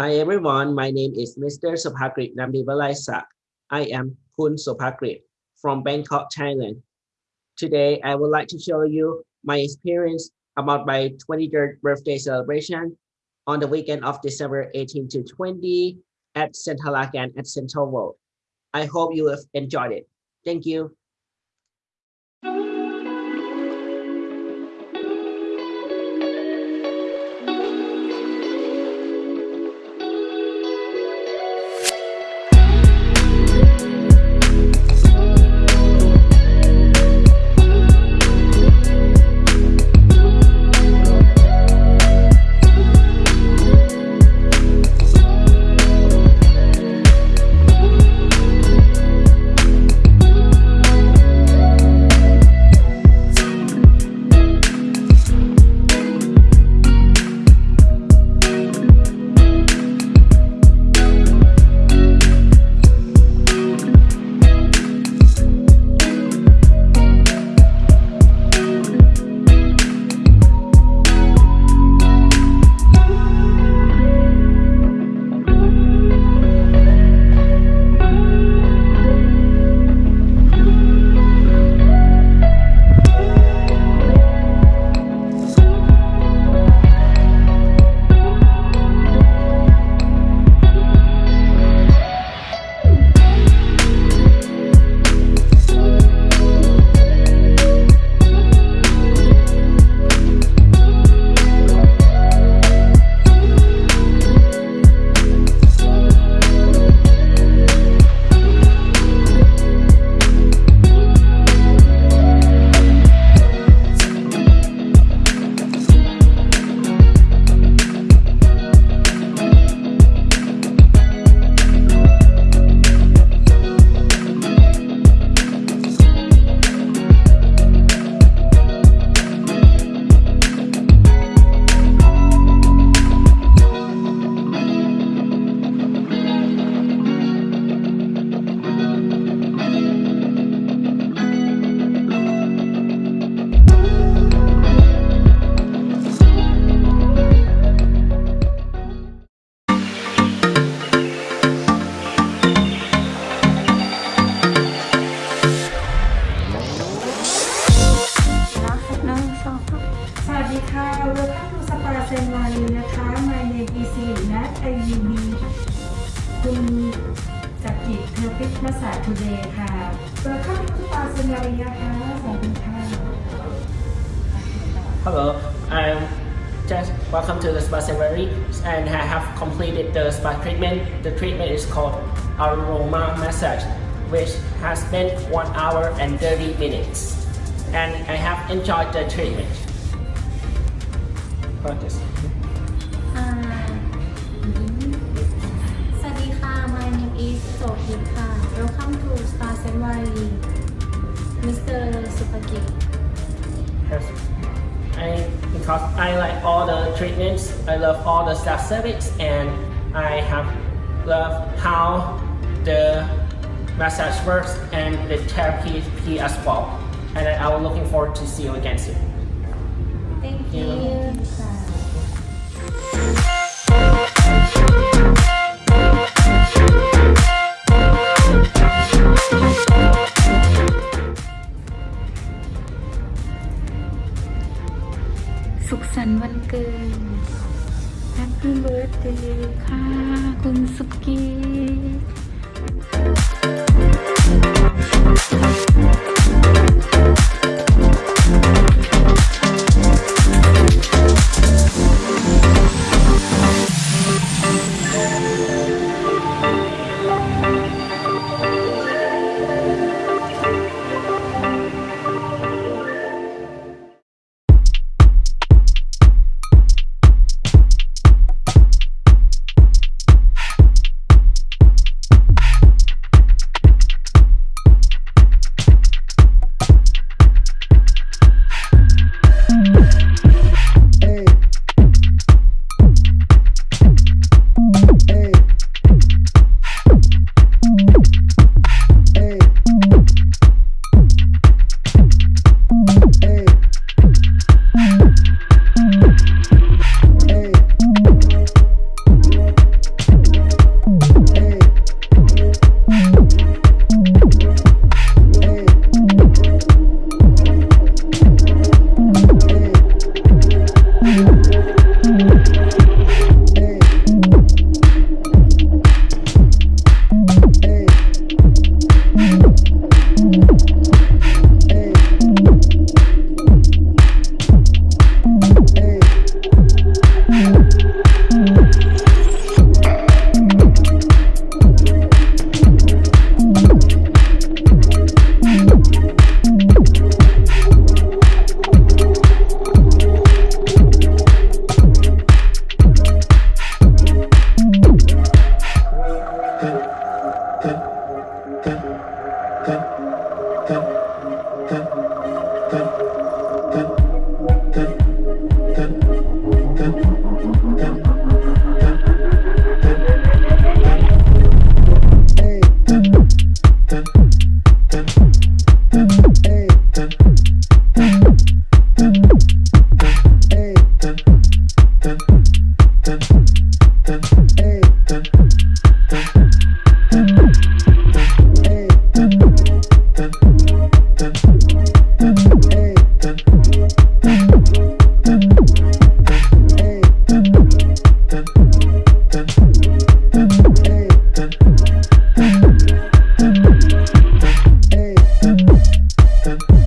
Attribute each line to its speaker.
Speaker 1: Hi everyone, my name is Mr. Sopakrit Namdivalaisak. I am Kun Sopakrit from Bangkok, Thailand. Today, I would like to show you my experience about my 23rd birthday celebration on the weekend of December 18 to 20 at Centara Grand at Central World. I hope you have enjoyed it. Thank you.
Speaker 2: Massage today ค่ะ Welcome to Pasanaria ค่ะสวัสดีค่ะ
Speaker 1: Hello, I'm just welcome to the spa ceremony and I have completed the spa treatment. The treatment is called aroma massage, which has been one hour and 30 minutes. And I have enjoyed the treatment.
Speaker 3: contest? Uh, um, my name is Sohit Welcome to Star Sanctuary, Mr. Supakit.
Speaker 1: Yes. I, because I like all the treatments, I love all the staff service, and I have love how the massage works and the therapy as well. And I'm looking forward to see you again soon.
Speaker 3: Thank you. you.
Speaker 4: สุขสันต์วันเกิด Happy Birthday ค่ะ คุณสุกี้ Dun.